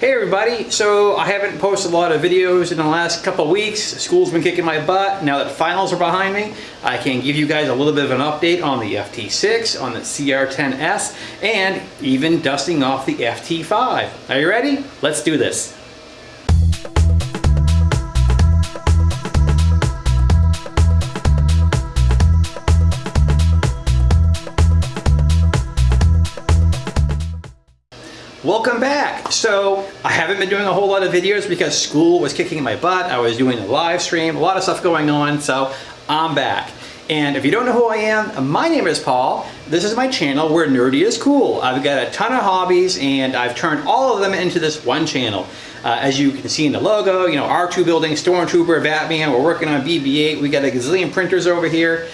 Hey everybody, so I haven't posted a lot of videos in the last couple weeks. School's been kicking my butt. Now that finals are behind me, I can give you guys a little bit of an update on the FT6, on the CR10S, and even dusting off the FT5. Are you ready? Let's do this. Welcome back. So I haven't been doing a whole lot of videos because school was kicking my butt. I was doing a live stream, a lot of stuff going on. So I'm back. And if you don't know who I am, my name is Paul. This is my channel where nerdy is cool. I've got a ton of hobbies and I've turned all of them into this one channel. Uh, as you can see in the logo, you know, R2 building, Stormtrooper, Batman, we're working on BB-8, we got a gazillion printers over here.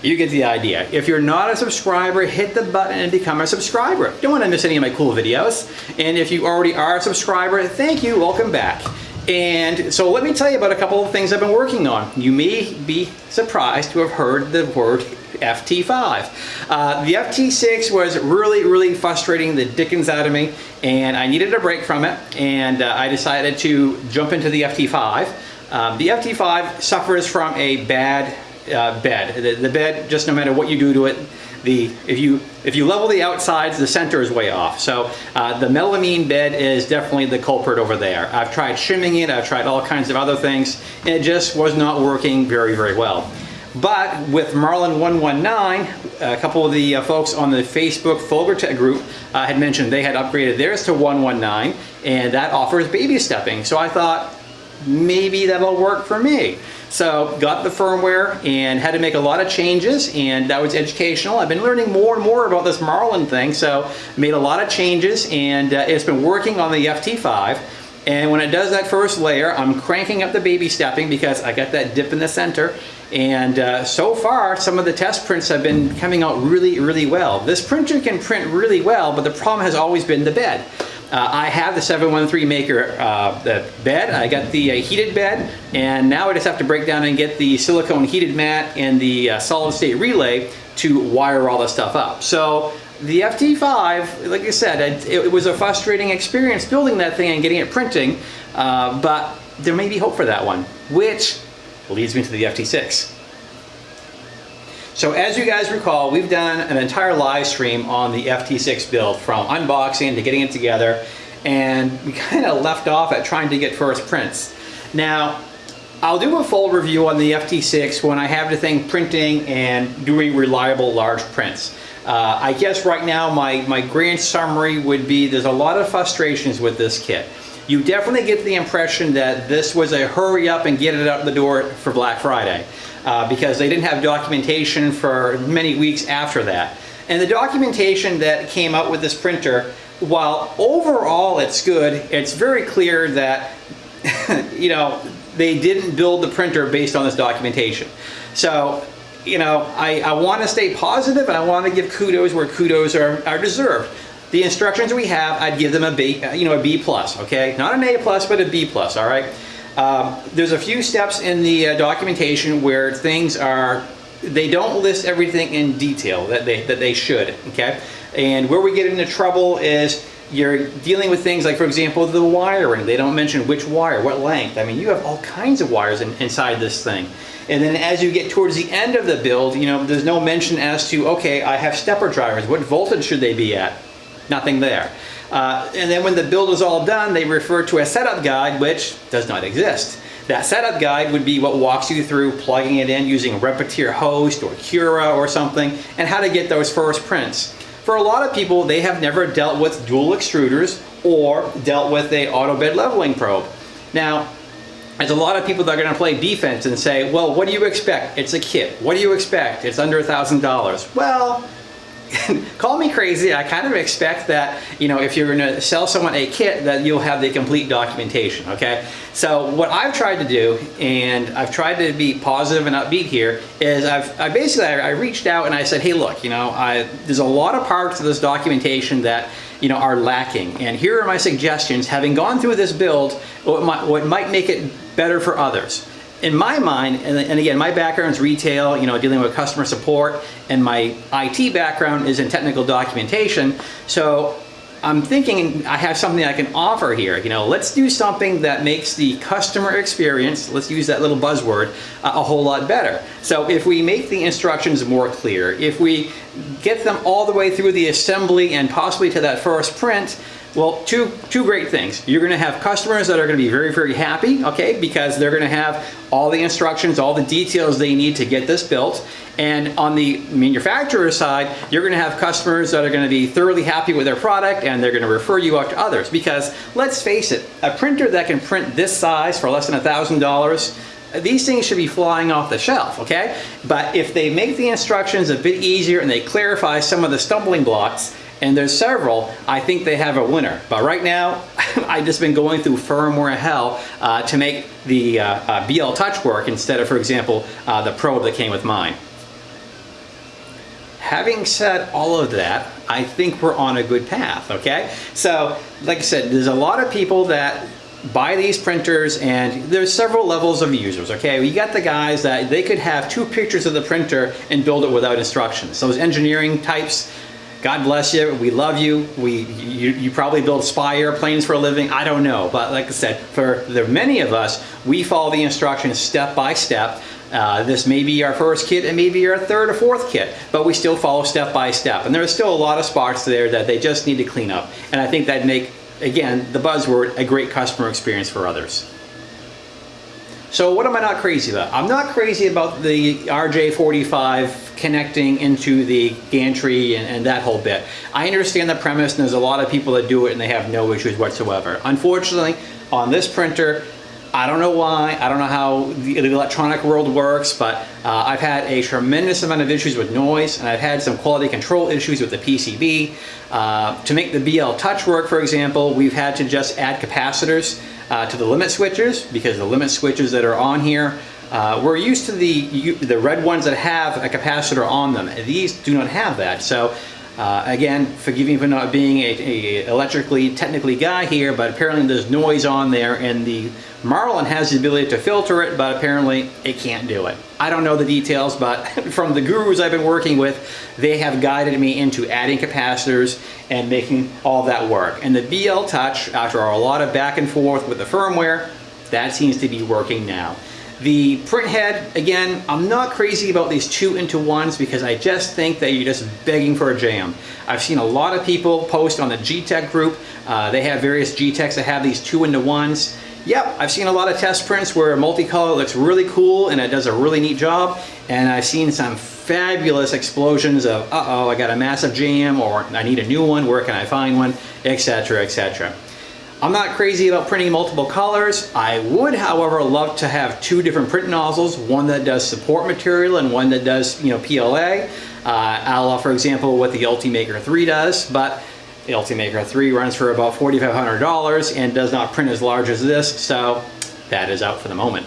You get the idea. If you're not a subscriber, hit the button and become a subscriber. Don't want to miss any of my cool videos. And if you already are a subscriber, thank you, welcome back. And so let me tell you about a couple of things I've been working on. You may be surprised to have heard the word FT5. Uh, the FT6 was really, really frustrating the dickens out of me and I needed a break from it and uh, I decided to jump into the FT5. Um, the FT5 suffers from a bad uh, bed. The, the, bed, just no matter what you do to it, the if you if you level the outsides, the center is way off. So uh, the melamine bed is definitely the culprit over there. I've tried shimming it, I've tried all kinds of other things, and it just was not working very, very well. But with Marlin 119, a couple of the uh, folks on the Facebook Folgertech group uh, had mentioned they had upgraded theirs to 119, and that offers baby stepping. So I thought, maybe that'll work for me. So got the firmware and had to make a lot of changes and that was educational. I've been learning more and more about this Marlin thing so made a lot of changes and uh, it's been working on the FT5 and when it does that first layer I'm cranking up the baby stepping because I got that dip in the center and uh, so far some of the test prints have been coming out really really well. This printer can print really well but the problem has always been the bed. Uh, I have the 713 maker uh, the bed, I got the uh, heated bed, and now I just have to break down and get the silicone heated mat and the uh, solid state relay to wire all the stuff up. So the FT5, like I said, it, it was a frustrating experience building that thing and getting it printing, uh, but there may be hope for that one, which leads me to the FT6. So as you guys recall, we've done an entire live stream on the FT6 build from unboxing to getting it together and we kind of left off at trying to get first prints. Now, I'll do a full review on the FT6 when I have the thing printing and doing reliable large prints. Uh, I guess right now my, my grand summary would be there's a lot of frustrations with this kit. You definitely get the impression that this was a hurry up and get it out the door for Black Friday uh, because they didn't have documentation for many weeks after that. And the documentation that came out with this printer, while overall it's good, it's very clear that, you know, they didn't build the printer based on this documentation. So, you know, I, I want to stay positive and I want to give kudos where kudos are, are deserved. The instructions we have, I'd give them a B, you know, a B plus, okay? Not an A plus, but a B plus, all right? Um, there's a few steps in the uh, documentation where things are, they don't list everything in detail that they, that they should, okay? And where we get into trouble is you're dealing with things like, for example, the wiring. They don't mention which wire, what length. I mean, you have all kinds of wires in, inside this thing. And then as you get towards the end of the build, you know, there's no mention as to, okay, I have stepper drivers. What voltage should they be at? Nothing there. Uh, and then when the build is all done, they refer to a setup guide, which does not exist. That setup guide would be what walks you through plugging it in using Repetier Host or Cura or something, and how to get those first prints. For a lot of people, they have never dealt with dual extruders or dealt with a auto bed leveling probe. Now, there's a lot of people that are going to play defense and say, well, what do you expect? It's a kit. What do you expect? It's under a $1,000. Well, call me crazy, I kind of expect that, you know, if you're going to sell someone a kit that you'll have the complete documentation, okay? So what I've tried to do, and I've tried to be positive and upbeat here, is I've I basically, I, reached out and I said, hey look, you know, I, there's a lot of parts of this documentation that, you know, are lacking. And here are my suggestions, having gone through this build, what might, what might make it better for others in my mind, and, again, my background is retail, you know, dealing with customer support, and my IT background is in technical documentation. So I'm thinking I have something I can offer here. You know, let's do something that makes the customer experience, let's use that little buzzword, uh, a whole lot better. So if we make the instructions more clear, if we get them all the way through the assembly and possibly to that first print, well, two, two great things. You're gonna have customers that are gonna be very, very happy, okay, because they're gonna have all the instructions, all the details they need to get this built. And on the manufacturer side, you're gonna have customers that are gonna be thoroughly happy with their product and they're gonna refer you out to others. Because let's face it, a printer that can print this size for less than a $1,000, these things should be flying off the shelf, okay? But if they make the instructions a bit easier and they clarify some of the stumbling blocks, and there's several, I think they have a winner. But right now, I've just been going through firmware hell uh, to make the uh, uh, BL Touch work instead of, for example, uh, the Probe that came with mine. Having said all of that, I think we're on a good path, okay? So, like I said, there's a lot of people that buy these printers and there's several levels of users okay we got the guys that they could have two pictures of the printer and build it without instructions those engineering types God bless you. We love you. We you, you probably build spy airplanes for a living. I don't know. But like I said, for the many of us, we follow the instructions step by step. Uh, this may be our first kit and maybe our third or fourth kit, but we still follow step by step. And there's still a lot of spots there that they just need to clean up. And I think that'd make, again, the buzzword, a great customer experience for others. So what am I not crazy about? I'm not crazy about the RJ45 connecting into the gantry and, and, that whole bit. I understand the premise and there's a lot of people that do it and they have no issues whatsoever. Unfortunately, on this printer, I don't know why, I don't know how the, the electronic world works, but uh, I've had a tremendous amount of issues with noise and I've had some quality control issues with the PCB. Uh, to make the BL Touch work, for example, we've had to just add capacitors uh, to the limit switches because the limit switches that are on here uh, we're used to the the red ones that have a capacitor on them. These do not have that. So uh, again, forgive me for not being a, a, electrically technically guy here, but apparently there's noise on there and the Marlin has the ability to filter it, but apparently it can't do it. I don't know the details, but from the gurus I've been working with, they have guided me into adding capacitors and making all that work. And the BL Touch, after a lot of back and forth with the firmware, that seems to be working now. The print head, again, I'm not crazy about these two into ones because I just think that you're just begging for a jam. I've seen a lot of people post on the Geeetech group. Uh, they have various Geeetechs that have these two into ones. Yep, I've seen a lot of test prints where multicolor looks really cool and it does a really neat job. And I've seen some fabulous explosions of, uh-oh, I got a massive jam or I need a new one, where can I find one, etc., etc. I'm not crazy about printing multiple colors. I would, however, love to have two different print nozzles, one that does support material and one that does, you know, PLA, uh, a la, for example, what the Ultimaker 3 does, but the Ultimaker 3 runs for about $4,500 and does not print as large as this, so that is out for the moment.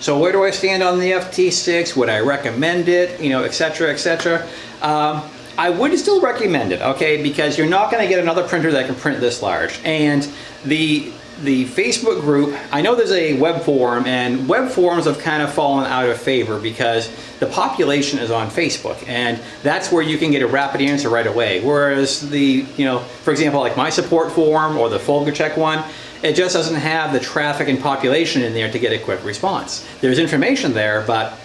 So where do I stand on the FT6? Would I recommend it? You know, etc., etc. Um, I would still recommend it, okay, because you're not going to get another printer that can print this large. And the the Facebook group, I know there's a web forum and web forums have kind of fallen out of favor because the population is on Facebook and that's where you can get a rapid answer right away. Whereas the, you know, for example, like my support forum or the Folgertech one, it just doesn't have the traffic and population in there to get a quick response. There's information there, but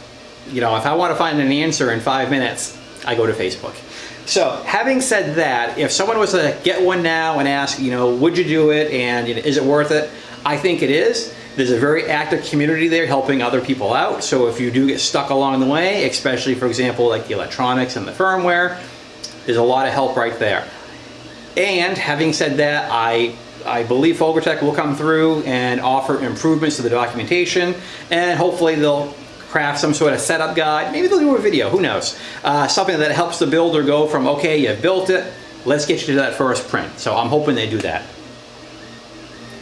you know, if I want to find an answer in five minutes, I go to Facebook. So having said that, if someone was to get one now and ask, you know, would you do it and you know, is it worth it? I think it is. There's a very active community there helping other people out. So if you do get stuck along the way, especially for example, like the electronics and the firmware, there's a lot of help right there. And having said that, I I believe Folgertech will come through and offer improvements to the documentation and hopefully they'll craft some sort of setup guide. Maybe they'll do a video, who knows. Uh, something that helps the builder go from, okay, you built it, let's get you to that first print. So I'm hoping they do that.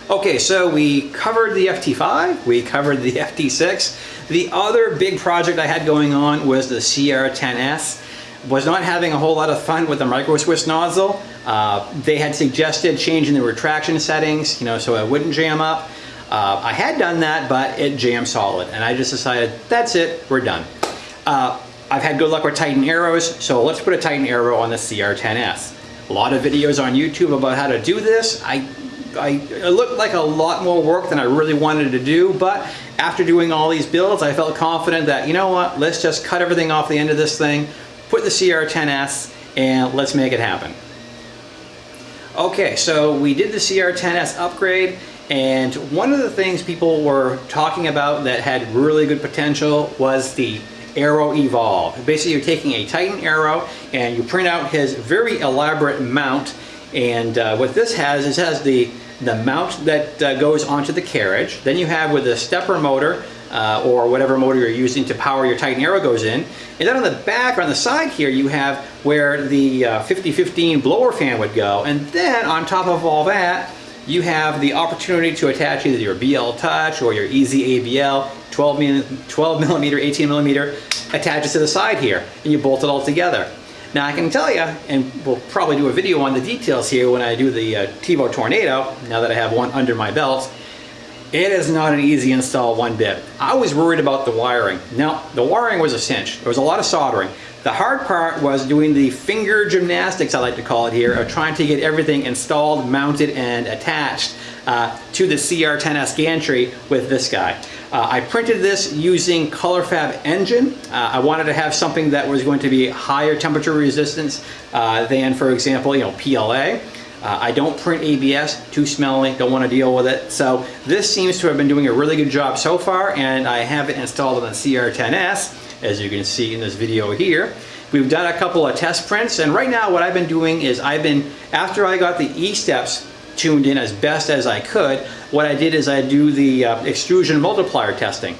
Okay, so we covered the FT5, we covered the FT6. The other big project I had going on was the CR10S. Was not having a whole lot of fun with the micro Swiss nozzle. Uh, they had suggested changing the retraction settings, you know, so it wouldn't jam up. Uh, I had done that, but it jammed solid, and I just decided, that's it, we're done. Uh, I've had good luck with Titan Aeros, so let's put a Titan Aero on the CR10S. a lot of videos on YouTube about how to do this. I, I, it looked like a lot more work than I really wanted to do, but after doing all these builds, I felt confident that, you know what, let's just cut everything off the end of this thing, put the CR10S, and let's make it happen. Okay, so we did the CR10S upgrade, and one of the things people were talking about that had really good potential was the Arrow Evolve. Basically, you're taking a Titan Aero and you print out his very elaborate mount. And uh, what this has is has the, the mount that uh, goes onto the carriage. Then you have with the stepper motor, uh, or whatever motor you're using to power your Titan Aero goes in. And then on the back or on the side here, you have where the 5015 uh, blower fan would go. And then on top of all that, you have the opportunity to attach either your BL Touch or your EZABL 12, 12 millimeter, 18 millimeter attaches to the side here and you bolt it all together. Now I can tell you, and we'll probably do a video on the details here when I do the uh, Tevo Tornado, now that I have one under my belt, it is not an easy install one bit. I was worried about the wiring. Now, the wiring was a cinch. There was a lot of soldering. The hard part was doing the finger gymnastics, I like to call it here, of trying to get everything installed, mounted, and attached uh, to the CR10S gantry with this guy. Uh, I printed this using ColorFabb nGen. Uh, I wanted to have something that was going to be higher temperature resistance uh, than, for example, you know, PLA. Uh, I don't print ABS, too smelly, don't want to deal with it. So this seems to have been doing a really good job so far and I have it installed on the CR10S as you can see in this video here. We've done a couple of test prints and right now what I've been doing is I've been, after I got the E-steps tuned in as best as I could, what I did is I do the uh, extrusion multiplier testing.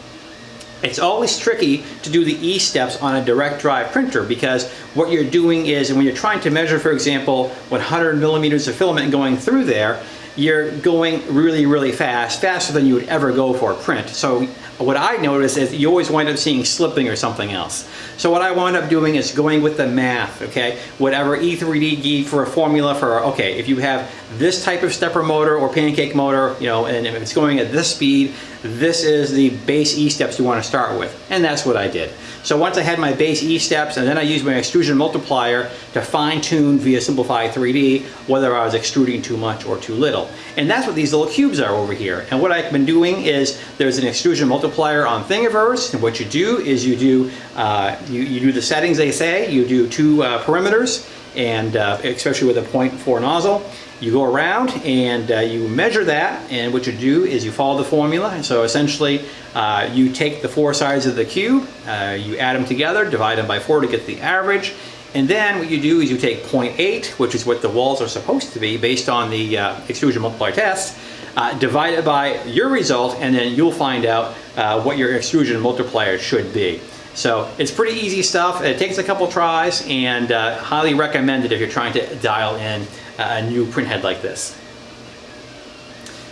It's always tricky to do the E-steps on a direct drive printer because what you're doing is and when you're trying to measure, for example, 100 millimeters of filament going through there, you're going really, really fast, faster than you would ever go for a print. So what I notice is you always wind up seeing slipping or something else. So what I wind up doing is going with the math, okay? Whatever E3D gave for a formula for, okay, if you have this type of stepper motor or pancake motor, you know, and if it's going at this speed, this is the base E-steps you want to start with. And that's what I did. So once I had my base E-steps and then I used my extrusion multiplier to fine tune via Simplify 3D whether I was extruding too much or too little. And that's what these little cubes are over here. And what I've been doing is there's an extrusion multiplier on Thingiverse and what you do is you do, uh, you, you do the settings they say, you do two uh, perimeters and uh, especially with a 0.4 nozzle you go around and uh, you measure that and what you do is you follow the formula and so essentially uh, you take the four sides of the cube, uh, you add them together, divide them by four to get the average and then what you do is you take 0.8 which is what the walls are supposed to be based on the uh, extrusion multiplier test uh, divide it by your result and then you'll find out uh, what your extrusion multiplier should be. So it's pretty easy stuff. It takes a couple tries and highly recommended if you're trying to dial in a new printhead like this.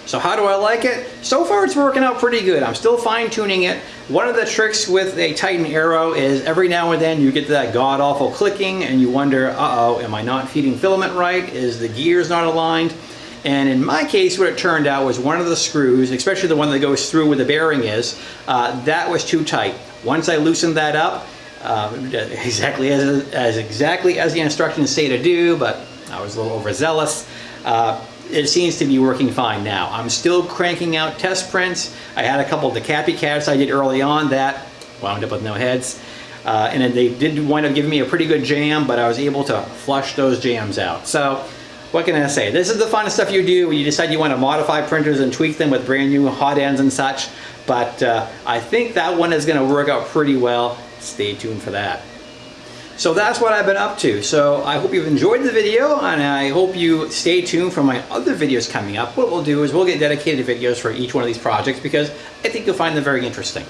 So how do I like it? So far it's working out pretty good. I'm still fine tuning it. One of the tricks with a Titan Aero is every now and then you get that god awful clicking and you wonder, uh-oh, am I not feeding filament right? Is the gears not aligned? And in my case, what it turned out was one of the screws, especially the one that goes through where the bearing is, uh, that was too tight. Once I loosened that up, uh, exactly as, as exactly as the instructions say to do, but I was a little overzealous. Uh, it seems to be working fine now. I'm still cranking out test prints. I had a couple of the Cappy Cats I did early on that wound up with no heads. Uh, and they did wind up giving me a pretty good jam, but I was able to flush those jams out. So what can I say? This is the fun stuff you do when you decide you want to modify printers and tweak them with brand new hot ends and such. But uh, I think that one is going to work out pretty well. Stay tuned for that. So that's what I've been up to. So I hope you've enjoyed the video and I hope you stay tuned for my other videos coming up. What we'll do is we'll get dedicated videos for each one of these projects because I think you'll find them very interesting.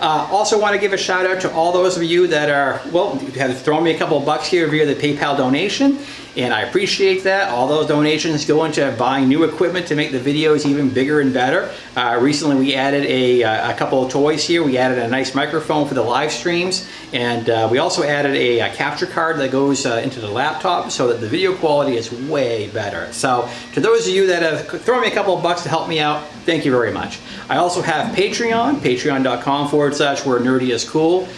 Uh, also want to give a shout out to all those of you that are, well, have thrown me a couple of bucks here via the PayPal donation and I appreciate that. All those donations go into buying new equipment to make the videos even bigger and better. Uh, recently we added a, uh, a, couple of toys here. We added a nice microphone for the live streams and uh, we also added a, a, capture card that goes uh, into the laptop so that the video quality is way better. So to those of you that have thrown me a couple of bucks to help me out, thank you very much. I also have Patreon, patreon.com forward slash where nerdy is cool.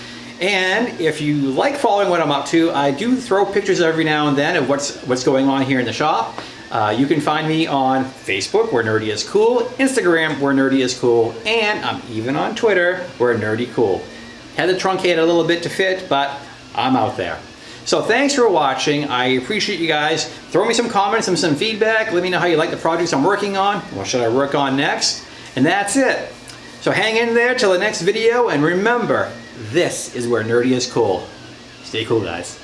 And if you like following what I'm up to, I do throw pictures every now and then of what's, what's going on here in the shop. Uh, you can find me on Facebook, where Nerdy is Cool, Instagram, where Nerdy is Cool, and I'm even on Twitter, where Nerdy Cool. Had to truncate a little bit to fit, but I'm out there. So thanks for watching. I appreciate you guys. Throw me some comments and some feedback. Let me know how you like the projects I'm working on. What should I work on next? And that's it. So hang in there till the next video, and remember, this is where Nerdy is cool. Stay cool, guys.